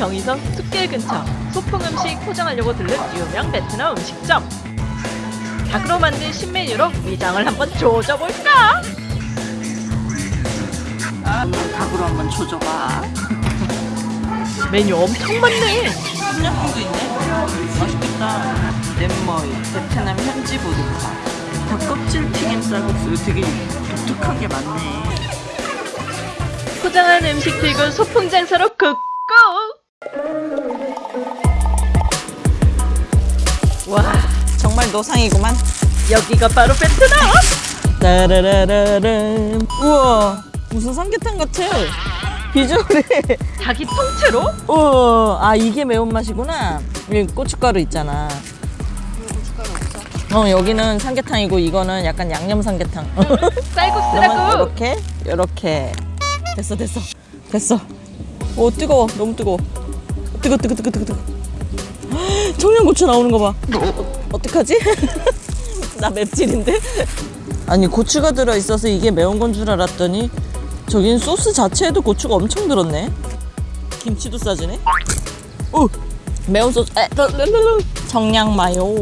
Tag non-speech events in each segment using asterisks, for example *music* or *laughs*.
경의선 숲길 근처 소풍 음식 포장하려고 들른 유명 베트남 음식점. 닭으로 만든 신메뉴로 위장을 한번 조져볼까? 닭으로 한번 조져봐. 메뉴 엄청 많네. 똠양꿍도 있네. 맛있겠다. 넷머이, 베트남 현지 보드카. 닭껍질 튀김 쌀국수 되게 독특한 게 많네. 포장한 음식 들고 소풍 장소로 good 와, 정말 노상이구만. 여기가 바로 베트남! 따라라라람. 우와, 무슨 삼계탕 같아. visual이. 닭이 통째로? 우와, 아 이게 매운맛이구나. 여기 고춧가루 있잖아. 어 여기는 삼계탕이고 이거는 약간 양념 삼계탕. *laughs* 쌀국수라고! 이렇게 이렇게 됐어 됐어 됐어. 오 뜨거워 너무 뜨거워. 뜨거 뜨거 뜨거 뜨거 뜨거. 청양고추 나오는 거 봐. 어, 어떡하지? *laughs* 나 맵찔인데? 아니 고추가 들어 있어서 이게 매운 건 줄 알았더니 저긴 소스 자체에도 고추가 엄청 들었네. 김치도 싸지네. 오 매운 소스. 청양 마요.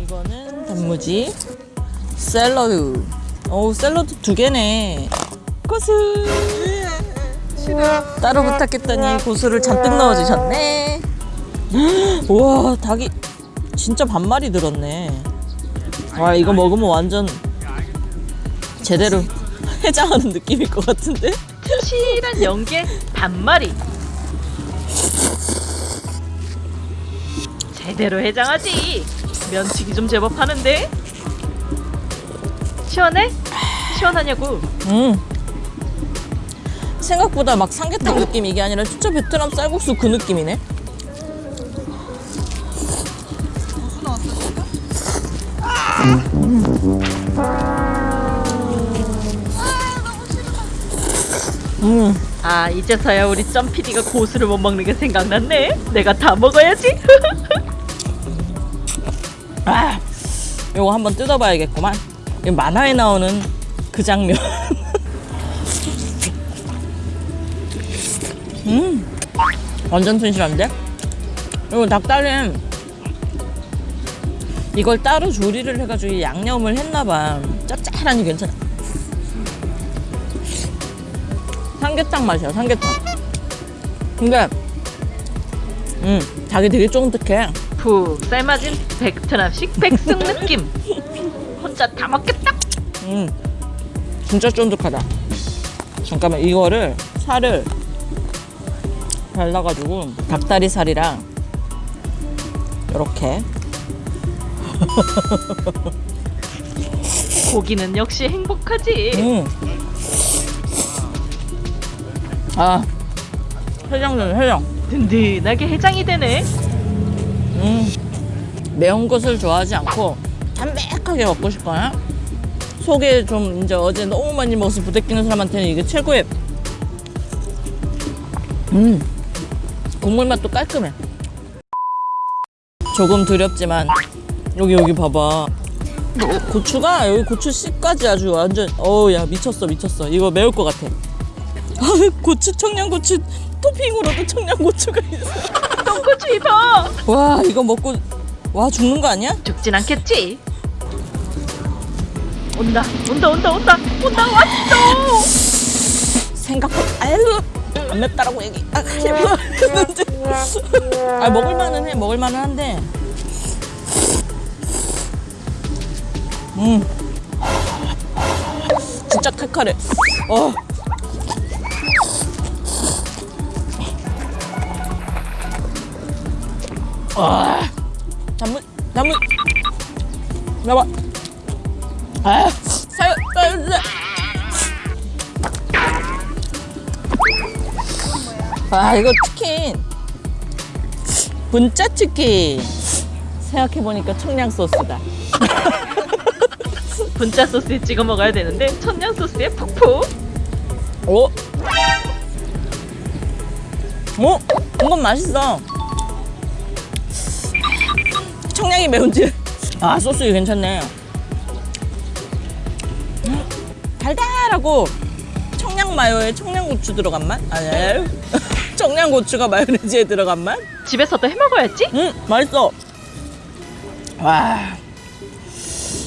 이거는 단무지. 샐러드. 오 샐러드 두 개네. 고수. 따로 부탁했더니 고수를 잔뜩 넣어주셨네. *gasps* 우와 닭이 진짜 반마리 들었네. 와 이거 먹으면 완전 제대로 *laughs* 해장하는 느낌일 것 같은데? 실한 연계 반마리. 제대로 해장하지. 면치기 좀 제법 하는데. 시원해? 시원하냐고. 음. 생각보다 막 삼계탕 느낌 이게 아니라 진짜 베트남 쌀국수 그 느낌이네. 음. 아 이제서야 우리 점피디가 고수를 못 먹는 게 생각났네. 내가 다 먹어야지. *laughs* 아, 이거 한번 뜯어봐야겠구만. 이 만화에 나오는 그 장면. *laughs* 음, 완전 튼실한데? 이거 닭다리는 이걸 따로 조리를 해가지고 양념을 했나봐. 짭짤하니 괜찮아. 삼계탕 맛이야, 삼계탕. 근데, 음, 닭이 되게 쫀득해. 푹 삶아진 베트남식 백숙 느낌. *laughs* 혼자 다 먹겠다. 음, 진짜 쫀득하다. 잠깐만 이거를 살을 발라가지고 닭다리 살이랑 이렇게 *laughs* 고기는 역시 행복하지. 음. 아 해장전 해장. 든든하게 해장이 되네. 음. 매운 것을 좋아하지 않고 담백하게 먹고 싶거나 속에 좀 이제 어제 너무 많이 먹어서 부대끼는 사람한테는 이게 최고의 음 국물 맛도 깔끔해 조금 두렵지만 여기 여기 봐봐 고추가 여기 고추 씨까지 아주 완전 어우 야 미쳤어 미쳤어 이거 매울 것 같아 *laughs* 아, 고추 청양고추 토핑으로도 청양고추가 있어 똥꼬치 입어. 와 이거 먹고 와 죽는 거 아니야? 죽진 않겠지. 온다, 온다, 온다, 온다, 온다, 왔어. 생각보다 아유 안 맵다라고 얘기 아, *laughs* 아 먹을만은 해 먹을만은 한데 음. 진짜 칼칼해. 어. 아, 단물, 단물, 나와. 아, 사요, 사요. 아 이거 치킨. 분짜 치킨. 생각해보니까 청양 소스다 *laughs* 분짜 소스에 찍어 먹어야 되는데 천냥 소스에 푹푹. 오? 오? 이건 맛있어 청량이 매운지 아 소스 괜찮네 달달하고 청량 청양 마요에 청양고추 들어간 맛? *laughs* 아니에요. 청양고추가 마요네즈에 들어간 맛? 집에서도 해 먹어야지. 음, 맛있어. 와.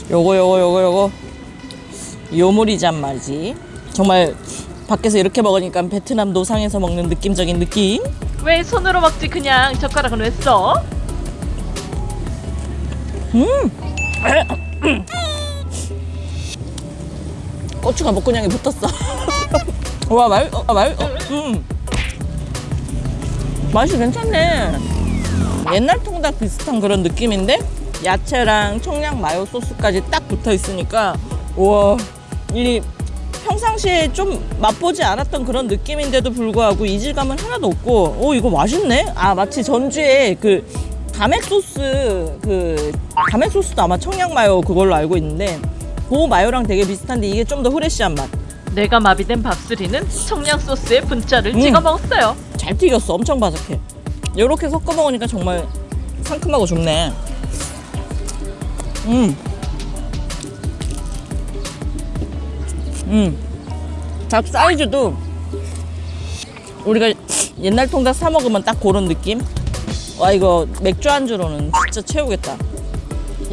요거 요거 요거 요거 요모리잠 말이지. 정말 밖에서 이렇게 먹으니까 베트남 노상에서 먹는 느낌적인 느낌. 왜 손으로 먹지 그냥 젓가락은 왜 써? *coughs* 고추가 먹고냥이 붙었어. *laughs* 와, 말, 어, 말, 어, 음. 맛이 괜찮네. 옛날 통닭 비슷한 그런 느낌인데 야채랑 청양 마요 소스까지 딱 붙어 있으니까 우와 이 평상시에 좀 맛보지 않았던 그런 느낌인데도 불구하고 이질감은 하나도 없고 오 이거 맛있네 아 마치 전주에 그 감액 소스 그 감액 소스도 아마 청양 마요 그걸로 알고 있는데 그 마요랑 되게 비슷한데 이게 좀 더 후레쉬한 맛잘 내가 마비된 밥수리는 청양 소스에 분짜를 음. 찍어 먹었어요. 튀겼어 엄청 바삭해 이렇게 섞어 먹으니까 정말 상큼하고 좋네 음. 음. 닭 사이즈도 우리가 옛날 통닭 사 먹으면 딱 그런 느낌 와 이거 맥주 안주로는 진짜 채우겠다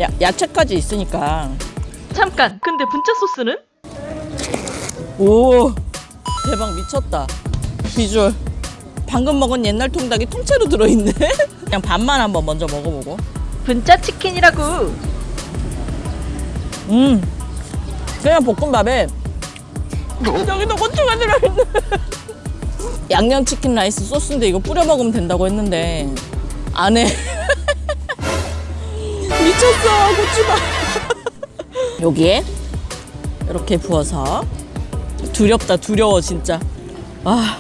야, 야채까지 있으니까 잠깐. 근데 분짜 소스는? 오 대박 미쳤다 비주얼 방금 먹은 옛날 통닭이 통째로 들어있네 *laughs* 그냥 반만 한번 먼저 먹어보고 분짜 치킨이라고. 음. 그냥 볶음밥에 여기도 고추가 들어있네. *laughs* 양념치킨 라이스 소스인데 이거 뿌려 먹으면 된다고 했는데 안에 *laughs* 미쳤어 고추가. *laughs* 여기에 이렇게 부어서 두렵다 두려워 진짜. 아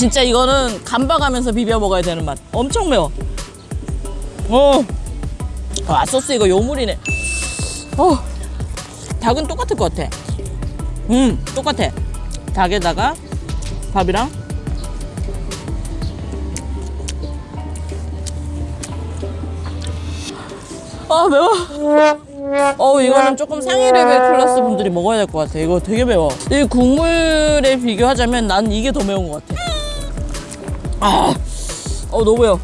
진짜 이거는 감박하면서 비벼 먹어야 되는 맛. 엄청 매워. 어. 와 소스 이거 요물이네. 어. 닭은 똑같을 것 같아. 음 똑같아. 닭에다가 밥이랑 아 매워. 어 이거는 조금 상위 레벨 클래스 분들이 먹어야 될 것 같아. 이거 되게 매워. 이 국물에 비교하자면 난 이게 더 매운 것 같아 아, 어 너무 매워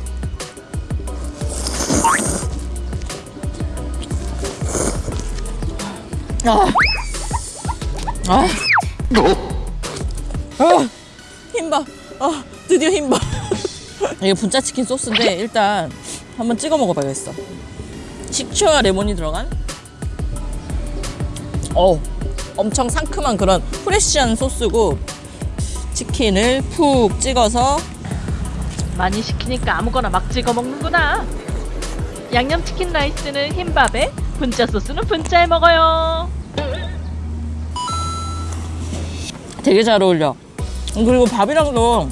아, 아, 아, 힘봐. 아, 드디어 힘봐. *laughs* 이게 분짜 치킨 소스인데 일단 한번 찍어 먹어봐야겠어. 식초와 레몬이 들어간. 어, 엄청 상큼한 그런 프레쉬한 소스고 치킨을 푹 찍어서 많이 시키니까 아무거나 막 찍어 먹는구나. 양념치킨 라이스는 흰밥에, 분짜 소스는 분짜에 먹어요. 되게 잘 어울려. 그리고 밥이랑도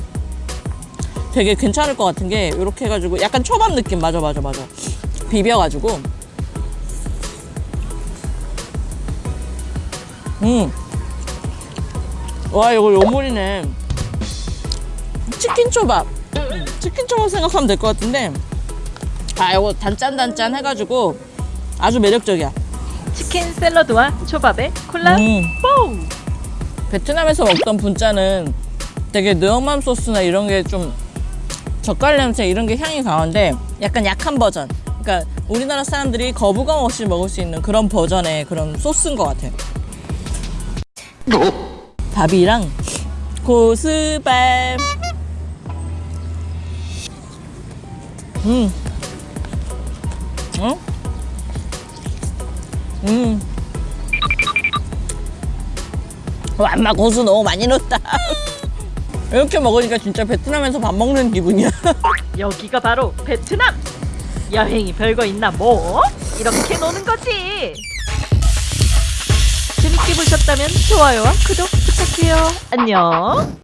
되게 괜찮을 것 같은 게 이렇게 해가지고 약간 초밥 느낌 맞아 맞아 맞아 비벼가지고 음와 이거 요물이네 치킨 초밥 음, 치킨 초밥 생각하면 될 것 같은데 아 이거 단짠단짠 해가지고 아주 매력적이야 치킨 샐러드와 초밥에 콜라 음. 뽀우! 베트남에서 먹던 분짜는 되게 느엄함 소스나 이런 게 좀 젓갈 냄새 이런 게 향이 강한데 약간 약한 버전. 그러니까 우리나라 사람들이 거부감 없이 먹을 수 있는 그런 버전의 그런 소스인 것 같아요. 밥이랑 고스밥. 음. 어? 음. 완마 고수 너무 많이 넣었다. *laughs* 이렇게 먹으니까 진짜 베트남에서 밥 먹는 기분이야. *laughs* 여기가 바로 베트남! 여행이 별거 있나 뭐? 이렇게 노는 거지! 재밌게 보셨다면 좋아요와 구독 부탁해요. 안녕!